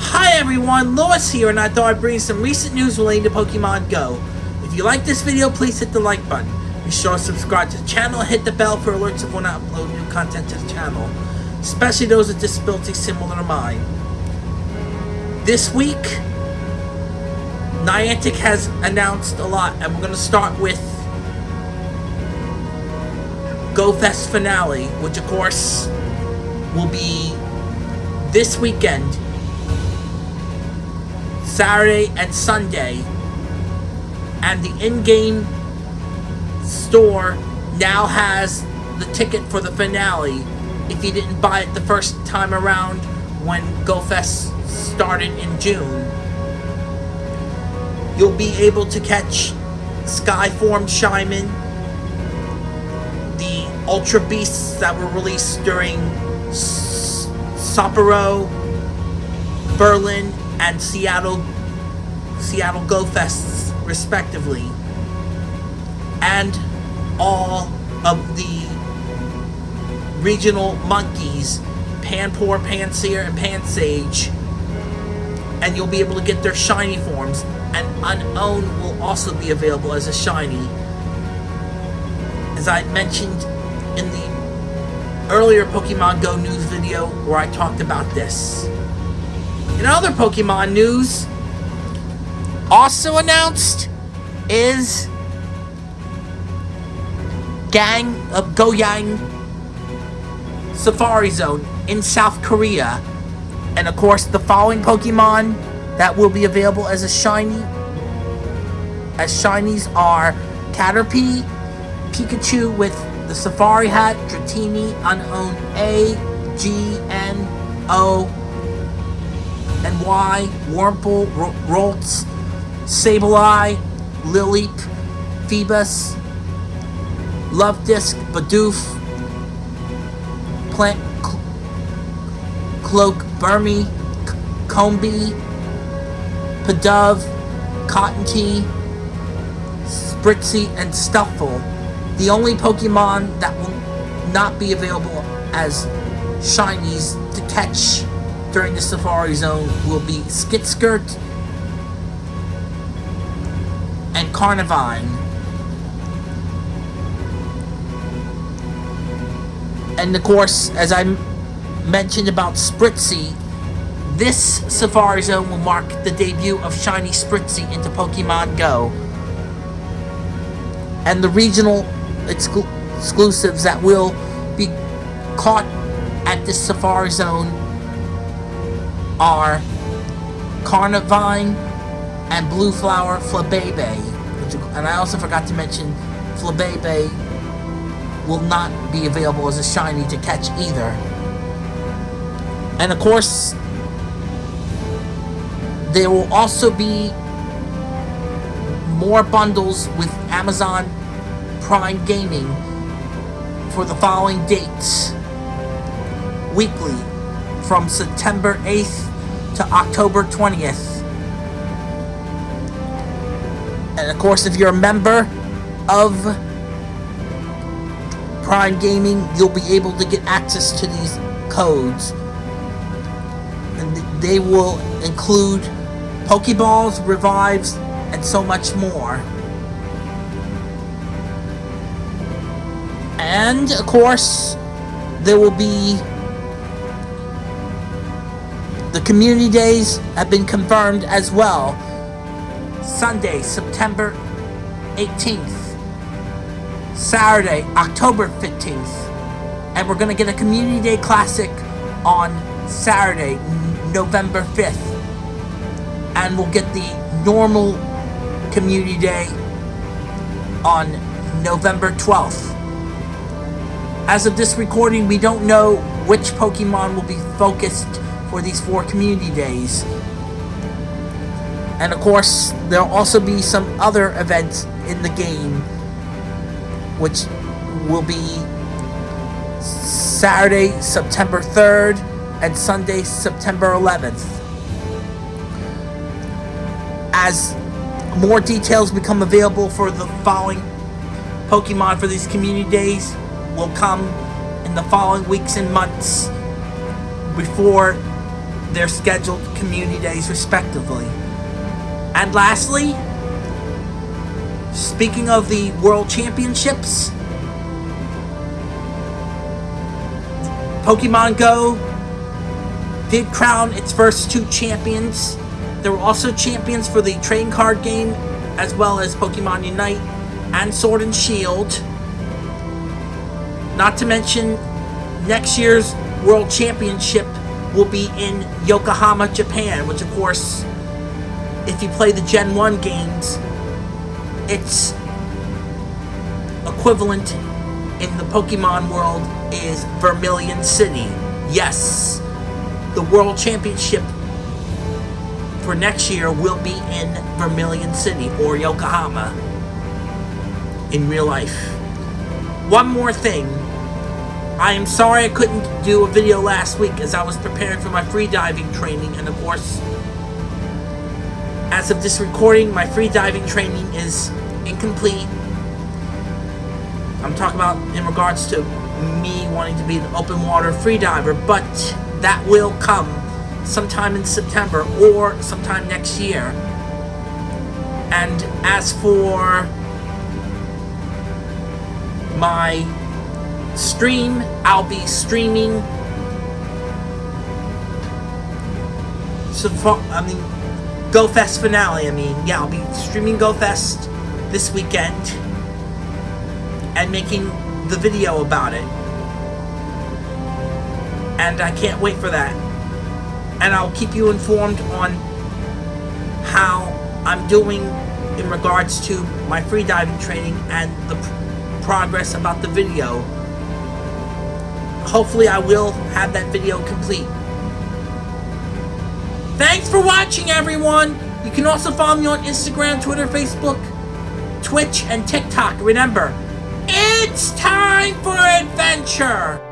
Hi everyone, Lewis here, and I thought I'd bring some recent news relating to Pokemon Go. If you like this video, please hit the like button. Be sure to subscribe to the channel and hit the bell for alerts of when I upload new content to the channel, especially those with disabilities similar to mine. This week, Niantic has announced a lot, and we're going to start with Go Fest finale, which of course will be this weekend, Saturday and Sunday, and the in-game store now has the ticket for the finale if you didn't buy it the first time around when GoFest started in June. You'll be able to catch Skyform Shaymin, the Ultra Beasts that were released during S Sapporo, Berlin, and Seattle Seattle Go Fests, respectively. And all of the regional monkeys, Panpour, Pansear, and Pansage. And you'll be able to get their shiny forms. And Unown will also be available as a shiny. As I mentioned in the earlier Pokemon Go news video where I talked about this. In other Pokemon news, also announced is Gang of Goyang Safari Zone in South Korea. And of course, the following Pokemon that will be available as a shiny as shinies are Caterpie, Pikachu with the Safari Hat, Dratini, Unown A, G, N, O, and Y, Wurmple, Ralts, Sableye, Lileep, Feebas, Love Disc, Bidoof, Plant Cloak, Burmy, Combee, Cotton Cottonee, Spritzee, and Stufful. The only Pokemon that will not be available as shinies to catch during the Safari Zone will be Skitskirt and Carnivine. And of course, as I mentioned about Spritzee, this Safari Zone will mark the debut of Shiny Spritzee into Pokemon Go. And the regional exclu exclusives that will be caught at this Safari Zone are Carnivine and Blue Flower Flabebe. And I also forgot to mention Flabebe will not be available as a shiny to catch either. And of course, there will also be more bundles with Amazon Prime Gaming for the following dates. Weekly, from September 8th to October 20th. And of course, if you're a member of Prime Gaming, you'll be able to get access to these codes. And they will include Pokeballs, Revives, and so much more. And, of course, there will be... The community days have been confirmed as well. Sunday, September 18th. Saturday, October 15th. And we're going to get a Community Day Classic on Saturday, November 5th. And we'll get the normal Community Day on November 12th. As of this recording, we don't know which Pokemon will be focused for these four Community Days. And of course, there'll also be some other events in the game which will be Saturday, September 3rd, and Sunday, September 11th. As more details become available for the following Pokemon for these community days, will come in the following weeks and months before their scheduled community days, respectively. And lastly, speaking of the World Championships, Pokemon Go did crown its first two champions. There were also champions for the trading card game, as well as Pokemon Unite and Sword and Shield. Not to mention, next year's World Championship will be in Yokohama, Japan, which of course, if you play the Gen 1 games, its equivalent in the Pokemon world is Vermilion City. Yes, the World Championship for next year will be in Vermilion City or Yokohama in real life. One more thing. I am sorry I couldn't do a video last week as I was preparing for my freediving training and of course as of this recording my freediving training is incomplete. I'm talking about in regards to me wanting to be an open water freediver but that will come sometime in September or sometime next year. And as for my stream, I'll be streaming. I mean, GoFest finale. I mean, yeah, I'll be streaming GoFest this weekend and making the video about it. And I can't wait for that. And I'll keep you informed on how I'm doing in regards to my free diving training and the progress about the video. Hopefully I will have that video complete. Thanks for watching everyone! You can also follow me on Instagram, Twitter, Facebook, Twitch, and TikTok. Remember, it's time for adventure!